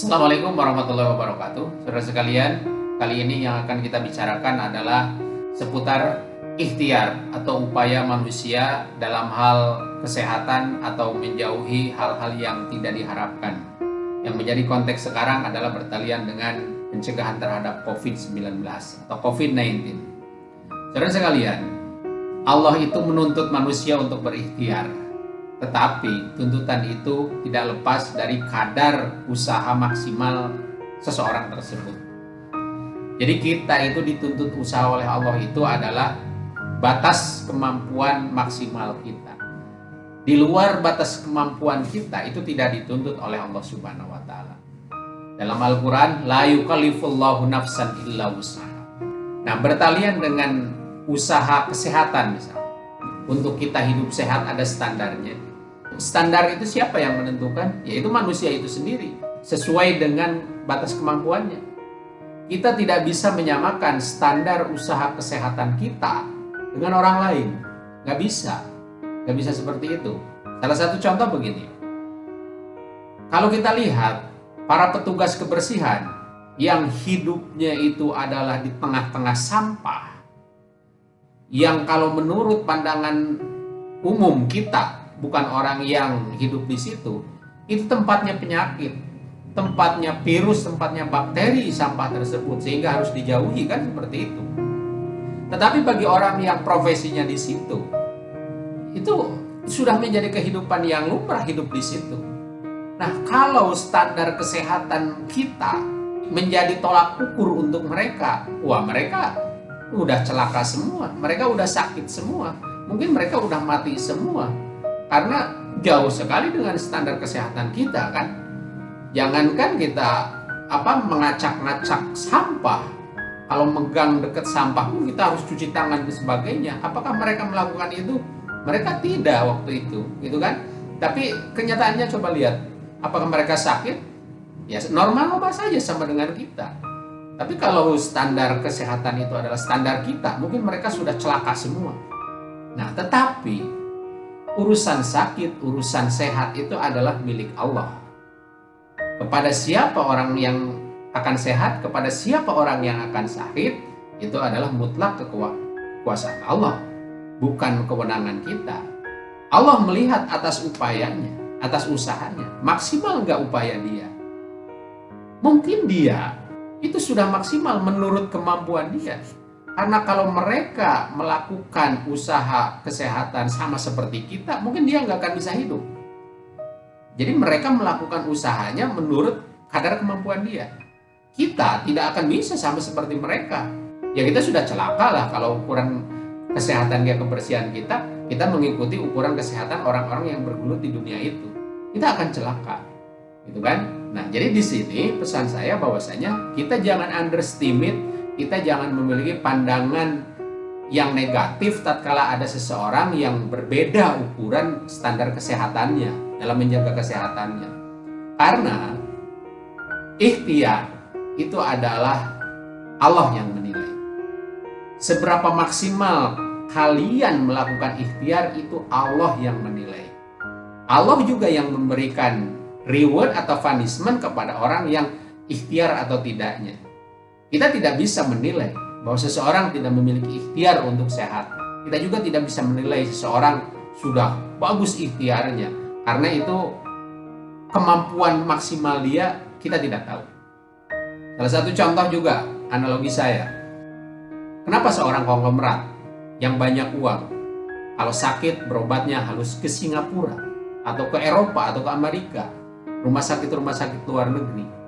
Assalamualaikum warahmatullahi wabarakatuh. Saudara sekalian, kali ini yang akan kita bicarakan adalah seputar ikhtiar atau upaya manusia dalam hal kesehatan atau menjauhi hal-hal yang tidak diharapkan. Yang menjadi konteks sekarang adalah bertalian dengan pencegahan terhadap COVID-19 atau COVID-19 Saudara sekalian, Allah itu menuntut manusia untuk berikhtiar tetapi tuntutan itu tidak lepas dari kadar usaha maksimal seseorang tersebut. Jadi kita itu dituntut usaha oleh Allah itu adalah batas kemampuan maksimal kita. Di luar batas kemampuan kita itu tidak dituntut oleh Allah Subhanahu wa taala. Dalam Al-Qur'an la yukallifullahu nafsan. Nah, bertalian dengan usaha kesehatan misalnya. Untuk kita hidup sehat ada standarnya standar itu siapa yang menentukan? Yaitu manusia itu sendiri, sesuai dengan batas kemampuannya. Kita tidak bisa menyamakan standar usaha kesehatan kita dengan orang lain. Nggak bisa. Nggak bisa seperti itu. Salah satu contoh begini. Kalau kita lihat para petugas kebersihan yang hidupnya itu adalah di tengah-tengah sampah, yang kalau menurut pandangan umum kita bukan orang yang hidup di situ, itu tempatnya penyakit, tempatnya virus, tempatnya bakteri sampah tersebut sehingga harus dijauhi kan seperti itu. Tetapi bagi orang yang profesinya di situ, itu sudah menjadi kehidupan yang lumrah hidup di situ. Nah, kalau standar kesehatan kita menjadi tolak ukur untuk mereka, wah mereka udah celaka semua, mereka udah sakit semua, mungkin mereka udah mati semua karena jauh sekali dengan standar kesehatan kita kan? Jangankan kita apa mengacak-ngacak sampah kalau megang dekat sampah kita harus cuci tangan dan sebagainya. Apakah mereka melakukan itu? Mereka tidak waktu itu gitu kan? Tapi kenyataannya coba lihat apakah mereka sakit? Ya normal-normal saja sama dengan kita. Tapi kalau standar kesehatan itu adalah standar kita mungkin mereka sudah celaka semua. Nah tetapi urusan sakit, urusan sehat itu adalah milik Allah. Kepada siapa orang yang akan sehat, kepada siapa orang yang akan sakit, itu adalah mutlak kekuasaan Allah, bukan kewenangan kita. Allah melihat atas upayanya, atas usahanya, maksimal nggak upaya dia. Mungkin dia itu sudah maksimal menurut kemampuan dia, karena kalau mereka melakukan usaha kesehatan sama seperti kita, mungkin dia nggak akan bisa hidup. Jadi mereka melakukan usahanya menurut kadar kemampuan dia. Kita tidak akan bisa sama seperti mereka. Ya kita sudah celaka lah kalau ukuran kesehatan dia kebersihan kita, kita mengikuti ukuran kesehatan orang-orang yang bergelut di dunia itu. Kita akan celaka. Gitu kan? Nah, jadi di sini pesan saya bahwasanya kita jangan underestimate kita jangan memiliki pandangan yang negatif tatkala ada seseorang yang berbeda ukuran standar kesehatannya dalam menjaga kesehatannya. Karena ikhtiar itu adalah Allah yang menilai. Seberapa maksimal kalian melakukan ikhtiar itu Allah yang menilai. Allah juga yang memberikan reward atau punishment kepada orang yang ikhtiar atau tidaknya. Kita tidak bisa menilai bahwa seseorang tidak memiliki ikhtiar untuk sehat. Kita juga tidak bisa menilai seseorang sudah bagus ikhtiarnya. Karena itu kemampuan maksimal dia kita tidak tahu. Salah satu contoh juga analogi saya. Kenapa seorang konglomerat yang banyak uang kalau sakit berobatnya harus ke Singapura atau ke Eropa atau ke Amerika rumah sakit-rumah sakit luar negeri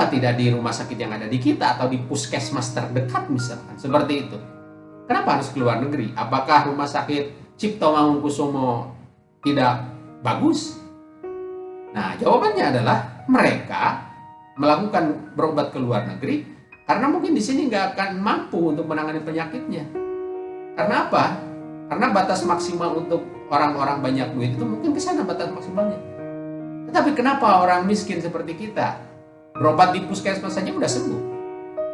Kenapa tidak di rumah sakit yang ada di kita atau di puskesmas terdekat misalkan? Seperti itu. Kenapa harus ke luar negeri? Apakah rumah sakit Cipto Mangunkusumo tidak bagus? Nah, jawabannya adalah mereka melakukan berobat ke luar negeri karena mungkin di sini nggak akan mampu untuk menangani penyakitnya. Karena apa? Karena batas maksimal untuk orang-orang banyak duit itu mungkin ke sana batas maksimalnya. Tetapi kenapa orang miskin seperti kita berobat di puskesmas saja udah sembuh.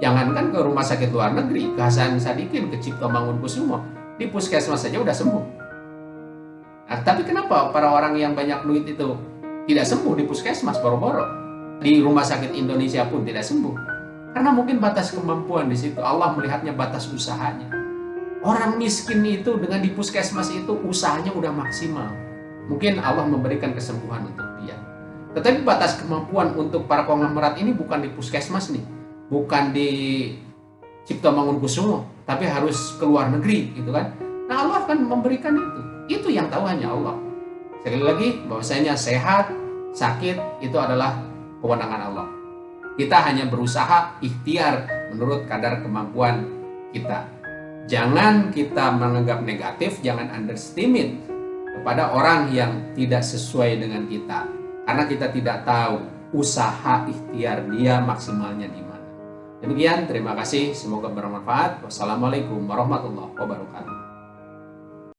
Jangankan ke rumah sakit luar negeri, ke Hasan Sadikin, ke Cipto Mangunkusumo, di puskesmas saja udah sembuh. Nah, tapi kenapa para orang yang banyak duit itu tidak sembuh di puskesmas boro-boro? di rumah sakit Indonesia pun tidak sembuh. Karena mungkin batas kemampuan di situ. Allah melihatnya batas usahanya. Orang miskin itu dengan di puskesmas itu usahanya udah maksimal. Mungkin Allah memberikan kesembuhan untuk dia. Tetapi batas kemampuan untuk para konglomerat ini bukan di puskesmas nih. Bukan di Cipto Mangunkusumo. Tapi harus ke luar negeri gitu kan. Nah Allah akan memberikan itu. Itu yang tahu hanya Allah. Sekali lagi bahwasanya sehat, sakit itu adalah kewenangan Allah. Kita hanya berusaha ikhtiar menurut kadar kemampuan kita. Jangan kita menganggap negatif, jangan underestimate kepada orang yang tidak sesuai dengan kita. Karena kita tidak tahu usaha ikhtiar dia maksimalnya di mana. Demikian, terima kasih. Semoga bermanfaat. Wassalamualaikum warahmatullahi wabarakatuh.